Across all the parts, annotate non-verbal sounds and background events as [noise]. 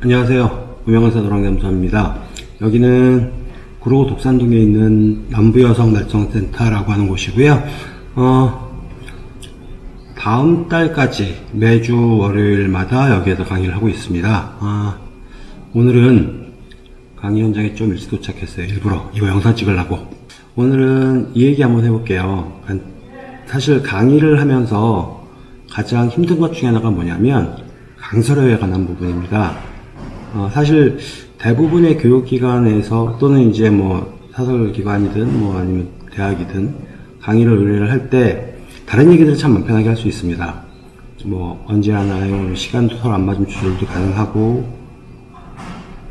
안녕하세요. 무명의사 도랑잠수입니다. 여기는 구로구 독산동에 있는 남부여성 날성센터라고 하는 곳이고요. 어, 다음 달까지 매주 월요일마다 여기에서 강의를 하고 있습니다. 아, 오늘은 강의 현장에 좀 일찍 도착했어요. 일부러 이거 영상 찍으려고. 오늘은 이 얘기 한번 해볼게요. 사실 강의를 하면서 가장 힘든 것 중에 하나가 뭐냐면 강서료에 관한 부분입니다. 어, 사실 대부분의 교육기관에서 또는 이제 뭐 사설기관이든 뭐 아니면 대학이든 강의를 의뢰를 할 때 다른 얘기들을 참 만편하게 할 수 있습니다. 뭐 언제 하나요? 시간도 서로 안 맞으면 조절도 가능하고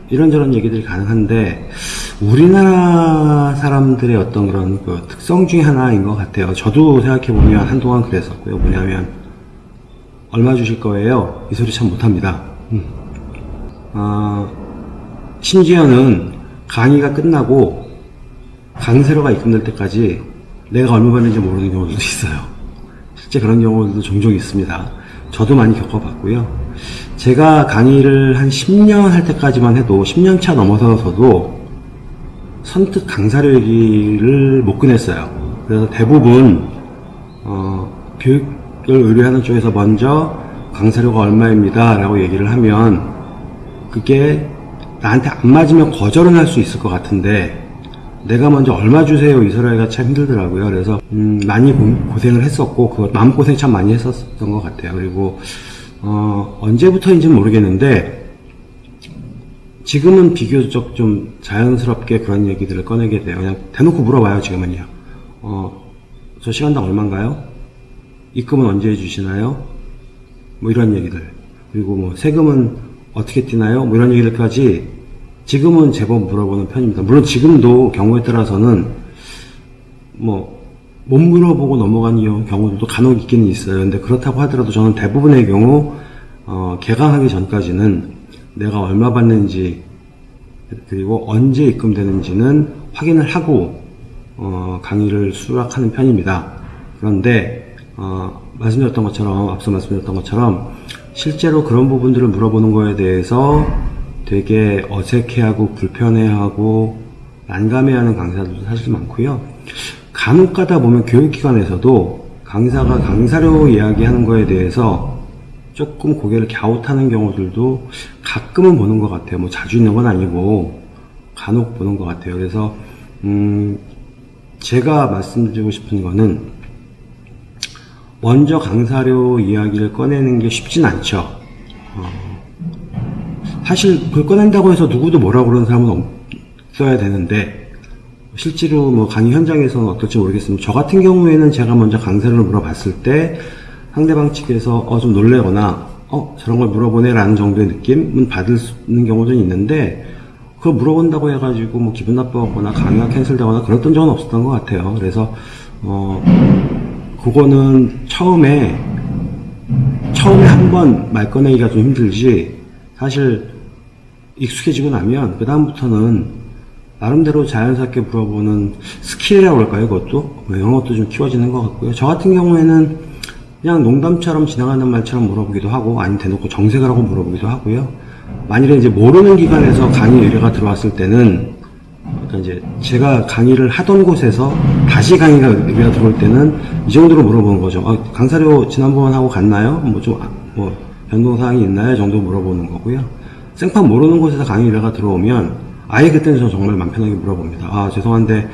이런저런 얘기들이 가능한데 우리나라 사람들의 어떤 그런 그 특성 중에 하나인 것 같아요. 저도 생각해 보면 한동안 그랬었고요. 뭐냐면 얼마 주실 거예요? 이 소리 참 못합니다. 음. 어, 심지어는 강의가 끝나고 강세로가 입금될 때까지 내가 얼마 받는지 모르는 경우도 있어요. 실제 그런 경우도 종종 있습니다. 저도 많이 겪어봤고요. 제가 강의를 한 10년 할 때까지만 해도 10년 차 넘어서서도 선뜻 강사료 얘기를 못 꺼냈어요. 그래서 대부분 어, 교육을 의뢰하는 쪽에서 먼저 강사료가 얼마입니다 라고 얘기를 하면 그게 나한테 안 맞으면 거절은 할 수 있을 것 같은데 내가 먼저 얼마 주세요? 이 소리가 참 힘들더라고요. 그래서 음, 많이 고, 생을 했었고 그 마음고생 참 많이 했었던 것 같아요. 그리고 어, 언제부터인지는 모르겠는데 지금은 비교적 좀 자연스럽게 그런 얘기들을 꺼내게 돼요. 그냥 대놓고 물어봐요 지금은요. 어, 저 시간당 얼마인가요? 입금은 언제 해주시나요? 뭐 이런 얘기들. 그리고 뭐 세금은 어떻게 뛰나요? 뭐 이런 얘기들까지 지금은 제법 물어보는 편입니다. 물론 지금도 경우에 따라서는 뭐 못 물어보고 넘어가는 경우들도 간혹 있기는 있어요. 근데 그렇다고 하더라도 저는 대부분의 경우 어, 개강하기 전까지는 내가 얼마 받는지 그리고 언제 입금되는지는 확인을 하고 어, 강의를 수락하는 편입니다. 그런데 어, 말씀드렸던 것처럼 앞서 말씀드렸던 것처럼 실제로 그런 부분들을 물어보는 거에 대해서 되게 어색해하고 불편해하고 난감해하는 강사들도 사실 많고요. 간혹 가다 보면 교육기관에서도 강사가 강사료 이야기하는 거에 대해서 조금 고개를 갸웃하는 경우들도 가끔은 보는 것 같아요. 뭐 자주 있는 건 아니고 간혹 보는 것 같아요. 그래서 음 제가 말씀드리고 싶은 거는 먼저 강사료 이야기를 꺼내는 게 쉽진 않죠. 어, 사실 그걸 꺼낸다고 해서 누구도 뭐라고 그러는 사람은 없어야 되는데 실제로 뭐 강의 현장에서는 어떨지 모르겠습니다. 저 같은 경우에는 제가 먼저 강사를 물어봤을 때 상대방 측에서 어, 좀 놀래거나 어 저런 걸 물어보네 라는 정도의 느낌은 받을 수 있는 경우도 있는데 그걸 물어본다고 해가지고 뭐 기분 나빠하거나 강의가 캔슬되거나 그랬던 적은 없었던 것 같아요. 그래서 어 그거는 처음에 처음에 한 번 말 꺼내기가 좀 힘들지. 사실 익숙해지고 나면 그 다음부터는 나름대로 자연스럽게 물어보는 스킬이라고 할까요 그것도? 이런 것도 좀 키워지는 것 같고요. 저 같은 경우에는 그냥 농담처럼 지나가는 말처럼 물어보기도 하고 아니면 대놓고 정색을 하고 물어보기도 하고요. 만일에 이제 모르는 기관에서 강의 의뢰가 들어왔을 때는 그러니까 이제 제가 강의를 하던 곳에서 다시 강의가 의뢰가 들어올 때는 이 정도로 물어보는 거죠. 아, 강사료 지난번하고 같나요? 뭐 좀, 뭐, 변동사항이 있나요? 정도 물어보는 거고요. 생판 모르는 곳에서 강의 의뢰가 들어오면 아예 그때는 저 정말 맘 편하게 물어봅니다. 아, 죄송한데,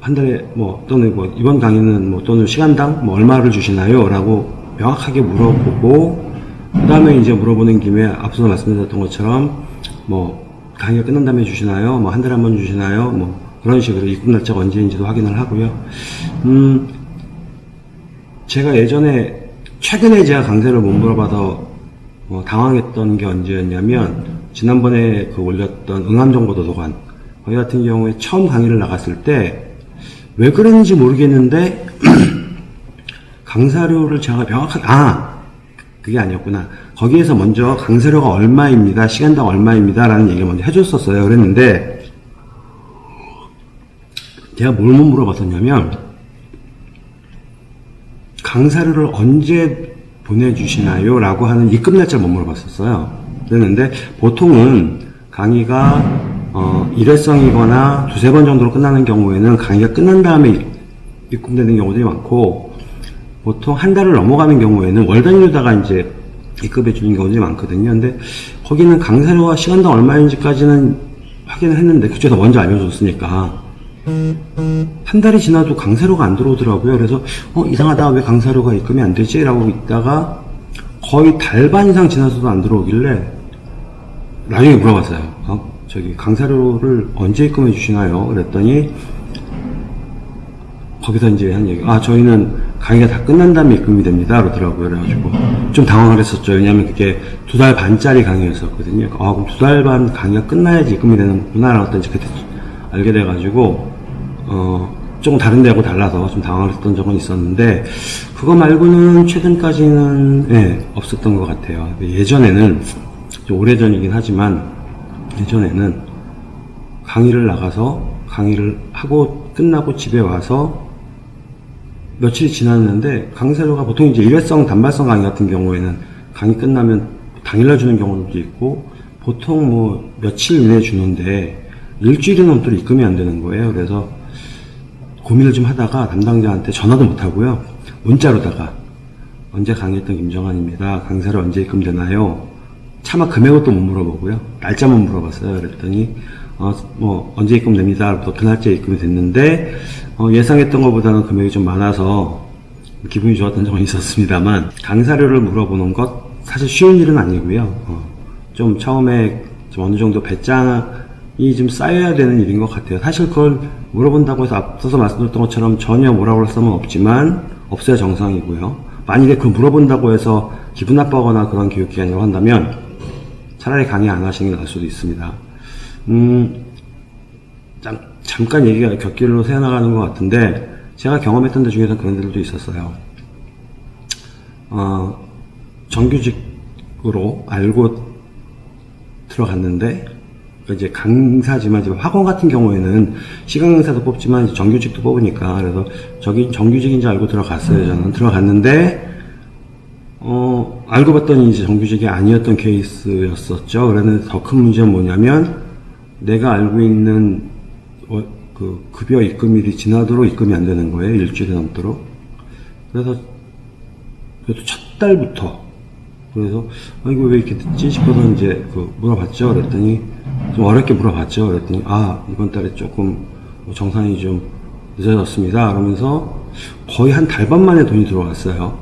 한 달에 뭐, 또는 뭐, 이번 강의는 뭐, 또는 시간당 뭐, 얼마를 주시나요? 라고 명확하게 물어보고, 그 다음에 이제 물어보는 김에 앞서 말씀드렸던 것처럼, 뭐, 강의가 끝난 다음에 주시나요? 뭐 한 달에 한 번 주시나요? 뭐 그런 식으로 입금 날짜가 언제인지도 확인을 하고요. 음, 제가 예전에 최근에 제가 강세를 못 물어봐서 어, 당황했던 게 언제였냐면 지난번에 그 올렸던 응암정보도서관 거기 같은 경우에 처음 강의를 나갔을 때 왜 그랬는지 모르겠는데 [clears throat] 강사료를 제가 명확하게 아 그게 아니었구나. 거기에서 먼저 강세료가 얼마입니다. 시간당 얼마입니다. 라는 얘기를 먼저 해줬었어요. 그랬는데, 제가 뭘 못 물어봤었냐면, 강사료를 언제 보내주시나요? 라고 하는 입금 날짜를 못 물어봤었어요. 되는데 보통은 강의가 어, 일회성이거나 두세 번 정도로 끝나는 경우에는 강의가 끝난 다음에 입금되는 경우들이 많고 보통 한 달을 넘어가는 경우에는 월 단위로다가 이제 입금해 주는 경우들이 많거든요. 근데 거기는 강사료가 시간당 얼마인지까지는 확인을 했는데 그쪽에서 먼저 알려줬으니까 한 달이 지나도 강사료가 안 들어오더라고요. 그래서 어 이상하다 왜 강사료가 입금이 안 되지? 라고 있다가 거의 달반 이상 지나서도 안 들어오길래 나중에 물어봤어요. 어, 저기 강사료를 언제 입금해 주시나요? 그랬더니 거기서 이제 한 얘기, 아, 저희는 강의가 다 끝난 다음에 입금이 됩니다. 그러더라고요. 그래가지고 좀 당황을 했었죠. 왜냐면 그게 두 달 반짜리 강의였었거든요. 아, 그럼 두 달 반 강의가 끝나야지 입금이 되는구나. 라고 또 이제 그때 알게 돼가지고, 어, 조금 다른 데하고 달라서 좀 당황했던 적은 있었는데, 그거 말고는 최근까지는, 예, 없었던 것 같아요. 예전에는, 좀 오래전이긴 하지만, 예전에는 강의를 나가서 강의를 하고 끝나고 집에 와서 며칠이 지났는데 강사료가 보통 이제 일회성 단발성 강의 같은 경우에는 강의 끝나면 당일날 주는 경우도 있고 보통 뭐 며칠 이내에 주는데 일주일이 넘도록 입금이 안 되는 거예요. 그래서 고민을 좀 하다가 담당자한테 전화도 못 하고요. 문자로다가 언제 강의했던 김정환입니다. 강사료 언제 입금되나요? 차마 금액은 또못 물어보고요. 날짜만 물어봤어요. 그랬더니 어, 뭐 언제 입금 됩니다. 또 그 날짜에 입금이 됐는데 어, 예상했던 것보다는 금액이 좀 많아서 기분이 좋았던 적은 [laughs] 있었습니다만 강사료를 물어보는 것 사실 쉬운 일은 아니고요. 어, 좀 처음에 좀 어느 정도 배짱이 좀 쌓여야 되는 일인 것 같아요. 사실 그걸 물어본다고 해서 앞서서 말씀드렸던 것처럼 전혀 뭐라고 할 수는 없지만 없어야 정상이고요. 만약에 그 물어본다고 해서 기분 나빠거나 그런 교육기관이라고 한다면 차라리 강의 안 하시는 게 나을 수도 있습니다. 음, 잠, 잠깐 얘기가 곁길로 새어나가는 것 같은데, 제가 경험했던 데 중에서 그런 데들도 있었어요. 어, 정규직으로 알고 들어갔는데, 이제 강사지만 이제 학원 같은 경우에는 시간 강사도 뽑지만 정규직도 뽑으니까 그래서 저기 정규직인 줄 알고 들어갔어요 저는. 들어갔는데 어 알고 봤더니 이제 정규직이 아니었던 케이스였었죠. 그래서 더큰 문제는 뭐냐면 내가 알고 있는 어, 그 급여 입금일이 지나도록 입금이 안 되는 거예요. 일주일이 넘도록. 그래서 그래도 첫 달부터 그래서 아 이거 왜 이렇게 늦지 싶어서 이제 그 물어봤죠. 그랬더니 좀 어렵게 물어봤죠. 그랬더니 아 이번 달에 조금 정산이 좀 늦어졌습니다. 그러면서 거의 한 달 반 만에 돈이 들어왔어요.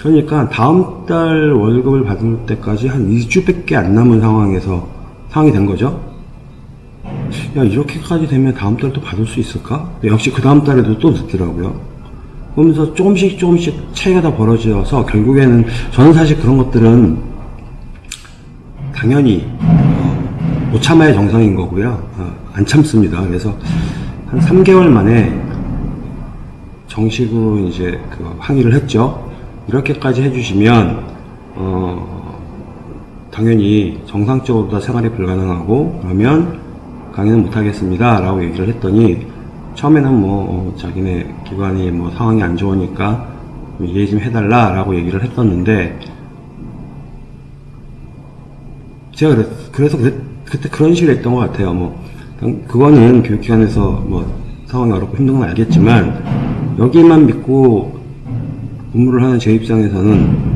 그러니까 다음 달 월급을 받을 때까지 한 2주밖에 안 남은 상황에서 상황이 된 거죠. 야 이렇게까지 되면 다음 달또 받을 수 있을까? 역시 그 다음 달에도 또 늦더라고요. 그러면서 조금씩 조금씩 차이가 다 벌어져서 결국에는 저는 사실 그런 것들은 당연히 어, 못 참아야 정상인 거고요. 어, 안 참습니다. 그래서 한 3개월 만에 정식으로 이제 그 항의를 했죠. 이렇게까지 해주시면 어, 당연히 정상적으로 다 생활이 불가능하고 그러면 강의는 못하겠습니다. 라고 얘기를 했더니 처음에는 뭐 어, 자기네 기관이 뭐 상황이 안 좋으니까 이해 좀 해달라 라고 얘기를 했었는데 제가 그랬, 그래서 그때, 그때 그런 식으로 했던 것 같아요. 뭐 그거는 교육기관에서 뭐 상황이 어렵고 힘든 건 알겠지만 여기만 믿고 근무를 하는 제 입장에서는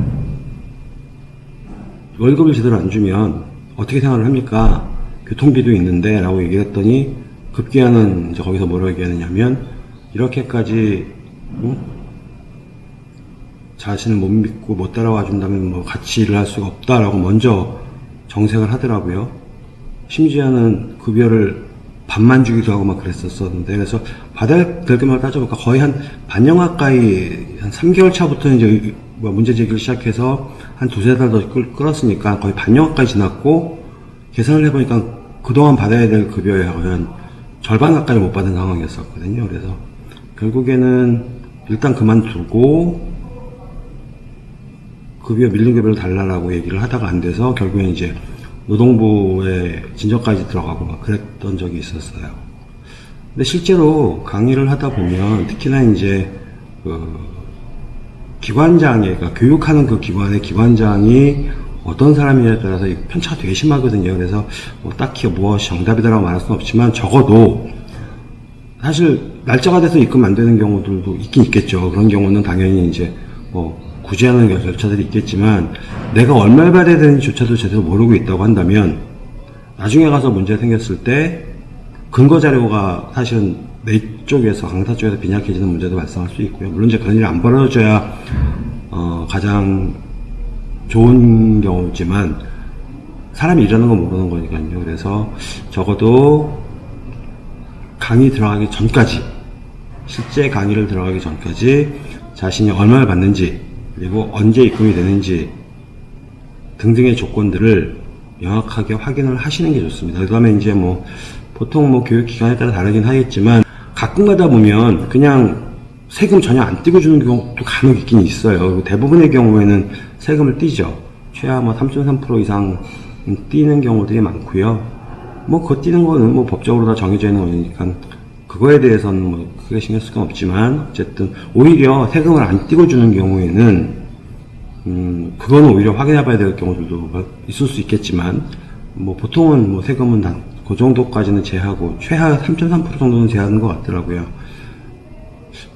월급을 제대로 안 주면 어떻게 생활을 합니까? 교통비도 있는데 라고 얘기를 했더니 급기야는 이제 거기서 뭐라고 얘기하느냐면 이렇게까지 응? 자신을 못 믿고 못 따라와 준다면 뭐 같이 일을 할 수가 없다라고 먼저 정색을 하더라고요. 심지어는 급여를 반만 주기도 하고 막 그랬었었는데 그래서 받아야 될 것만 따져보니까 거의 한 반년 가까이 한 3개월 차부터 이제 뭐 문제 제기를 시작해서 한 두세 달 더 끌었으니까 거의 반년 가까이 지났고 계산을 해보니까 그동안 받아야 될 급여의 한 절반 가까이 못 받은 상황이었었거든요. 그래서 결국에는 일단 그만두고 급여 밀린 급여를 달라라고 얘기를 하다가 안 돼서 결국엔 이제 노동부에 진정까지 들어가고 막 그랬던 적이 있었어요. 근데 실제로 강의를 하다 보면 특히나 이제 그 기관장이 그러니까 교육하는 그 기관의 기관장이 어떤 사람이냐에 따라서 이 편차가 되게 심하거든요. 그래서 뭐 딱히 무엇이 정답이다라고 말할 수는 없지만 적어도 사실 날짜가 돼서 입금 안 되는 경우들도 있긴 있겠죠. 그런 경우는 당연히 이제 뭐 구제하는 절차들이 있겠지만 내가 얼마를 받아야 되는지조차도 제대로 모르고 있다고 한다면 나중에 가서 문제 생겼을 때 근거 자료가 사실은 내 쪽에서 강사 쪽에서 빈약해지는 문제도 발생할 수 있고요. 물론 이제 그런 일이 안 벌어져야 어, 가장 좋은 경우지만 사람이 일하는 건 모르는 거니까요. 그래서 적어도 강의 들어가기 전까지 실제 강의를 들어가기 전까지 자신이 얼마를 받는지 그리고 언제 입금이 되는지 등등의 조건들을 명확하게 확인을 하시는 게 좋습니다. 그 다음에 이제 뭐 보통 뭐 교육기관에 따라 다르긴 하겠지만 가끔 가다 보면 그냥 세금 전혀 안 떼고 주는 경우도 간혹 있긴 있어요. 대부분의 경우에는 세금을 떼죠. 최하 뭐 3.3% 이상 떼는 경우들이 많고요. 뭐 그거 떼는 거는 뭐 법적으로 다 정해져 있는 거니까 그거에 대해서는 뭐 크게 신경 쓸 건 없지만 어쨌든 오히려 세금을 안 떼고주는 경우에는 음 그거는 오히려 확인해 봐야 될 경우들도 있을 수 있겠지만 뭐 보통은 뭐 세금은 다 그 정도까지는 제하고 최하 3.3% 정도는 제하는 것 같더라고요.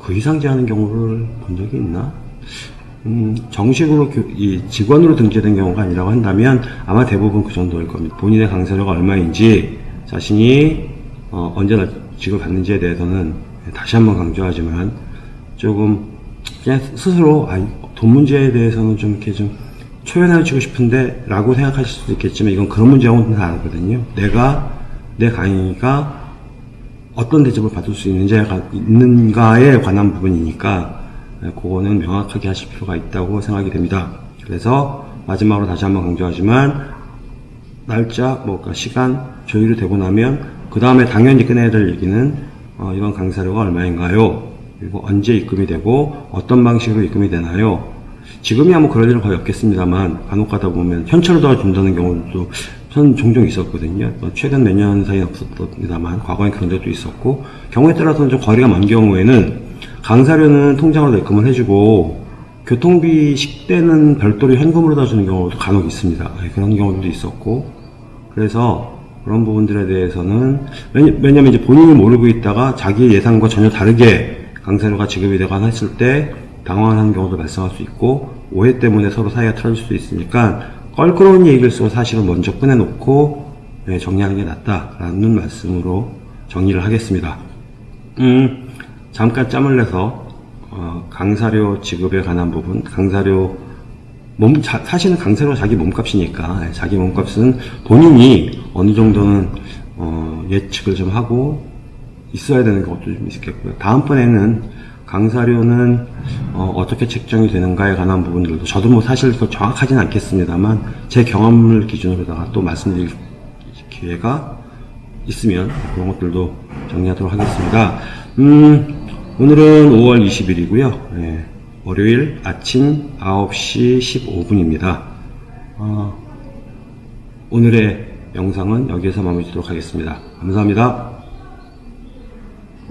그 이상 제하는 경우를 본 적이 있나? 음, 정식으로 교- 이 직원으로 등재된 경우가 아니라고 한다면 아마 대부분 그 정도일 겁니다. 본인의 강사료가 얼마인지 자신이 어, 언제 직을 받는지에 대해서는 다시 한번 강조하지만 조금 그냥 스스로 아, 돈 문제에 대해서는 좀 이렇게 좀 초연해 주고 싶은데 라고 생각하실 수도 있겠지만 이건 그런 문제하고는 다르거든요. 내가 내 강의가 어떤 대접을 받을 수 있는지에 가- 있는가에 관한 부분이니까 네, 그거는 명확하게 하실 필요가 있다고 생각이 됩니다. 그래서 마지막으로 다시 한번 강조하지만 날짜, 뭐 그러니까 시간 조율이 되고 나면 그 다음에 당연히 끝내야 될 얘기는 어, 이번 강사료가 얼마인가요? 그리고 언제 입금이 되고 어떤 방식으로 입금이 되나요? 지금이야 뭐 그럴 일은 거의 없겠습니다만 간혹 가다 보면 현찰로 다 준다는 경우도 전 종종 있었거든요. 뭐 최근 몇 년 사이에 없었습니다만 과거에 그런 적도 있었고 경우에 따라서는 좀 거리가 먼 경우에는 강사료는 통장으로 입금을 해주고 교통비 식대는 별도로 현금으로 다 주는 경우도 간혹 있습니다. 예, 그런 경우도 있었고 그래서 그런 부분들에 대해서는 왜냐- 왜냐면 이제 본인이 모르고 있다가 자기 예상과 전혀 다르게 강사료가 지급이 되거나 했을 때 당황하는 경우도 발생할 수 있고 오해 때문에 서로 사이가 틀어질 수 있으니까 껄끄러운 얘기일수록 사실은 먼저 꺼내놓고 네, 정리하는 게 낫다라는 말씀으로 정리를 하겠습니다. 음, 잠깐 짬을 내서 어, 강사료 지급에 관한 부분, 강사료 몸 자- 사실은 강사료 자기 몸값이니까 예, 자기 몸값은 본인이 어느 정도는 어, 예측을 좀 하고 있어야 되는 것도 좀 있겠고요. 다음번에는 강사료는 어, 떻게 책정이 되는가에 관한 부분들도 저도 뭐 사실 그 정확하진 않겠습니다만 제 경험을 기준으로다가 또 말씀드릴 기회가 있으면 그런 것들도 정리하도록 하겠습니다. 음, 오늘은 5월 20일이고요. 예, 월요일 아침 9시 15분입니다. 오늘의 영상은 여기에서 마무리 짓도록 하겠습니다. 감사합니다.